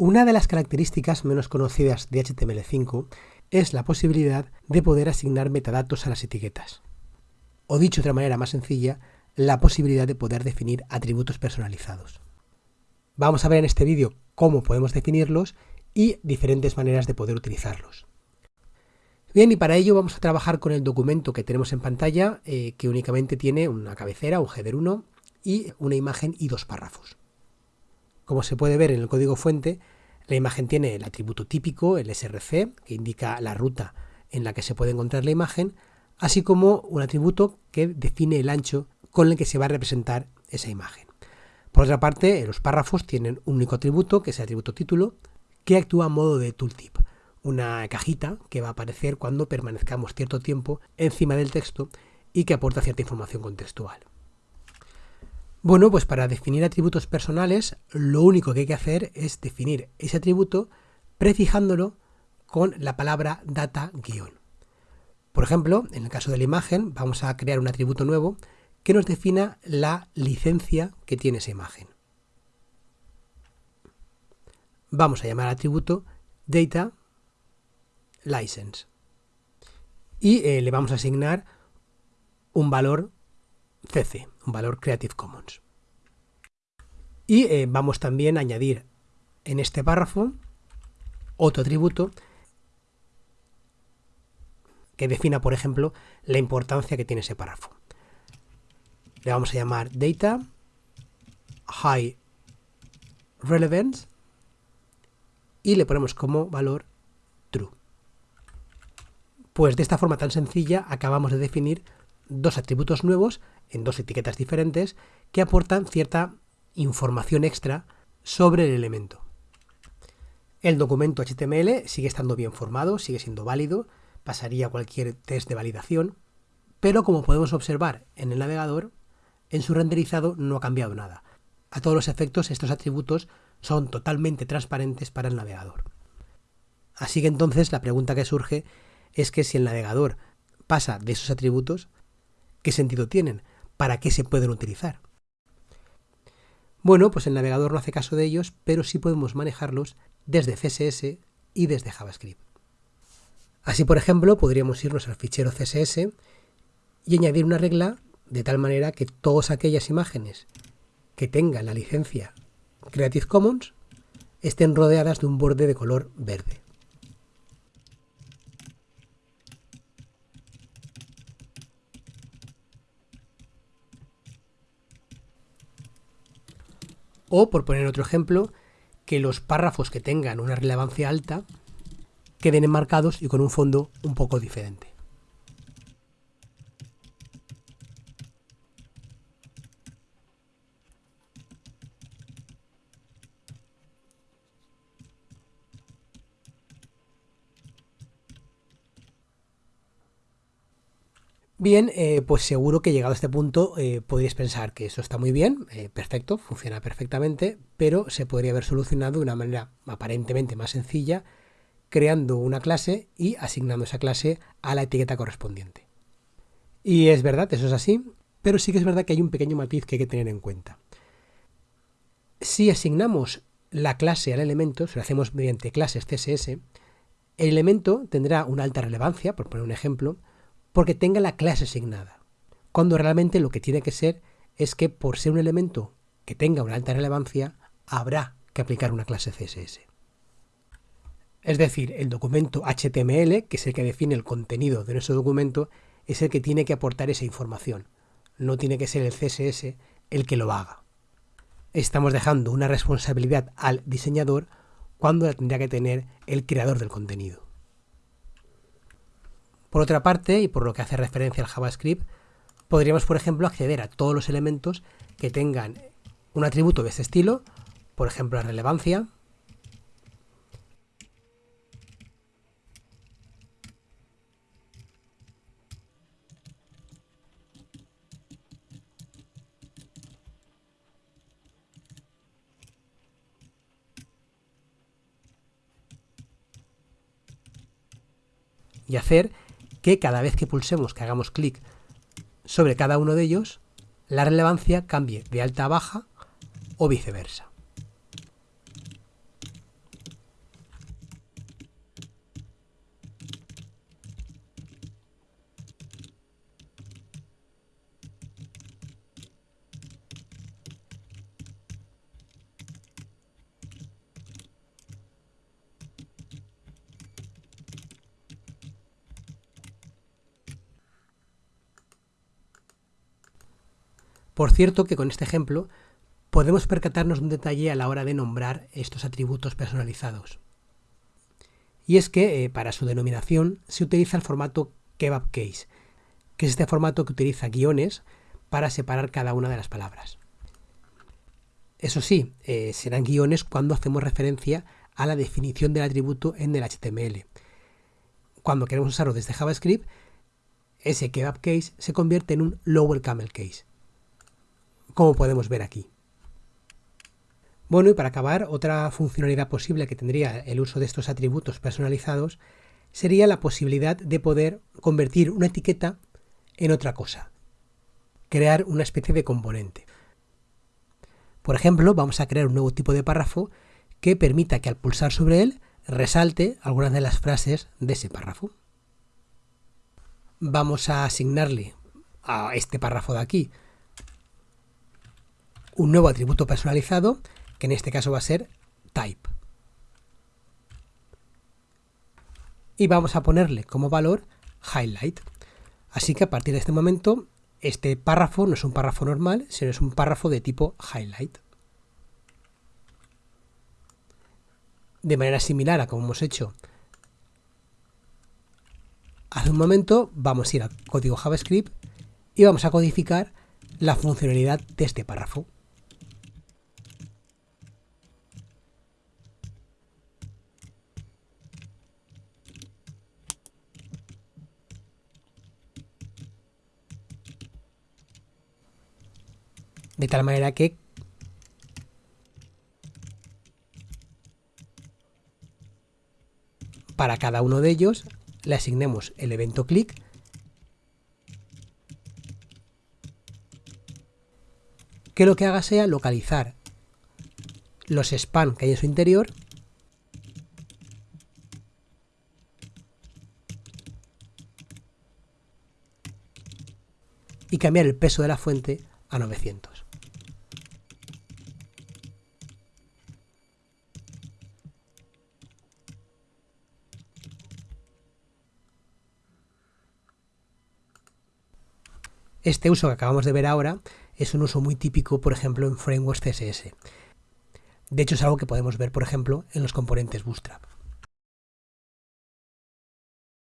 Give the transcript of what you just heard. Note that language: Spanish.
Una de las características menos conocidas de HTML5 es la posibilidad de poder asignar metadatos a las etiquetas. O dicho de otra manera más sencilla, la posibilidad de poder definir atributos personalizados. Vamos a ver en este vídeo cómo podemos definirlos y diferentes maneras de poder utilizarlos. Bien, y para ello vamos a trabajar con el documento que tenemos en pantalla, eh, que únicamente tiene una cabecera, un header 1, y una imagen y dos párrafos. Como se puede ver en el código fuente, la imagen tiene el atributo típico, el src, que indica la ruta en la que se puede encontrar la imagen, así como un atributo que define el ancho con el que se va a representar esa imagen. Por otra parte, los párrafos tienen un único atributo, que es el atributo título, que actúa a modo de tooltip, una cajita que va a aparecer cuando permanezcamos cierto tiempo encima del texto y que aporta cierta información contextual. Bueno, pues para definir atributos personales, lo único que hay que hacer es definir ese atributo prefijándolo con la palabra data guion. Por ejemplo, en el caso de la imagen, vamos a crear un atributo nuevo que nos defina la licencia que tiene esa imagen. Vamos a llamar atributo data license y eh, le vamos a asignar un valor CC, un valor Creative Commons. Y eh, vamos también a añadir en este párrafo otro atributo que defina, por ejemplo, la importancia que tiene ese párrafo. Le vamos a llamar data high relevance y le ponemos como valor true. Pues de esta forma tan sencilla acabamos de definir dos atributos nuevos en dos etiquetas diferentes que aportan cierta información extra sobre el elemento. El documento HTML sigue estando bien formado, sigue siendo válido, pasaría cualquier test de validación, pero como podemos observar en el navegador, en su renderizado no ha cambiado nada. A todos los efectos estos atributos son totalmente transparentes para el navegador. Así que entonces la pregunta que surge es que si el navegador pasa de esos atributos, ¿qué sentido tienen? ¿Para qué se pueden utilizar? Bueno, pues el navegador no hace caso de ellos, pero sí podemos manejarlos desde CSS y desde JavaScript. Así, por ejemplo, podríamos irnos al fichero CSS y añadir una regla de tal manera que todas aquellas imágenes que tengan la licencia Creative Commons estén rodeadas de un borde de color verde. O, por poner otro ejemplo, que los párrafos que tengan una relevancia alta queden enmarcados y con un fondo un poco diferente. Bien, eh, pues seguro que llegado a este punto eh, podríais pensar que eso está muy bien, eh, perfecto, funciona perfectamente, pero se podría haber solucionado de una manera aparentemente más sencilla, creando una clase y asignando esa clase a la etiqueta correspondiente. Y es verdad, eso es así, pero sí que es verdad que hay un pequeño matiz que hay que tener en cuenta. Si asignamos la clase al elemento, si lo hacemos mediante clases CSS, el elemento tendrá una alta relevancia, por poner un ejemplo, porque tenga la clase asignada, cuando realmente lo que tiene que ser es que por ser un elemento que tenga una alta relevancia, habrá que aplicar una clase CSS. Es decir, el documento HTML, que es el que define el contenido de nuestro documento, es el que tiene que aportar esa información. No tiene que ser el CSS el que lo haga. Estamos dejando una responsabilidad al diseñador cuando la tendría que tener el creador del contenido. Por otra parte, y por lo que hace referencia al JavaScript, podríamos, por ejemplo, acceder a todos los elementos que tengan un atributo de este estilo, por ejemplo, la relevancia, y hacer que cada vez que pulsemos, que hagamos clic sobre cada uno de ellos, la relevancia cambie de alta a baja o viceversa. Por cierto que con este ejemplo podemos percatarnos de un detalle a la hora de nombrar estos atributos personalizados. Y es que eh, para su denominación se utiliza el formato kebab case, que es este formato que utiliza guiones para separar cada una de las palabras. Eso sí, eh, serán guiones cuando hacemos referencia a la definición del atributo en el HTML. Cuando queremos usarlo desde JavaScript, ese kebab case se convierte en un lower camel case, como podemos ver aquí. Bueno, y para acabar, otra funcionalidad posible que tendría el uso de estos atributos personalizados sería la posibilidad de poder convertir una etiqueta en otra cosa, crear una especie de componente. Por ejemplo, vamos a crear un nuevo tipo de párrafo que permita que al pulsar sobre él resalte algunas de las frases de ese párrafo. Vamos a asignarle a este párrafo de aquí un nuevo atributo personalizado, que en este caso va a ser type. Y vamos a ponerle como valor highlight. Así que a partir de este momento, este párrafo no es un párrafo normal, sino es un párrafo de tipo highlight. De manera similar a como hemos hecho hace un momento, vamos a ir al código JavaScript y vamos a codificar la funcionalidad de este párrafo. De tal manera que para cada uno de ellos le asignemos el evento click que lo que haga sea localizar los spam que hay en su interior y cambiar el peso de la fuente a 900. Este uso que acabamos de ver ahora es un uso muy típico, por ejemplo, en frameworks CSS. De hecho, es algo que podemos ver, por ejemplo, en los componentes Bootstrap.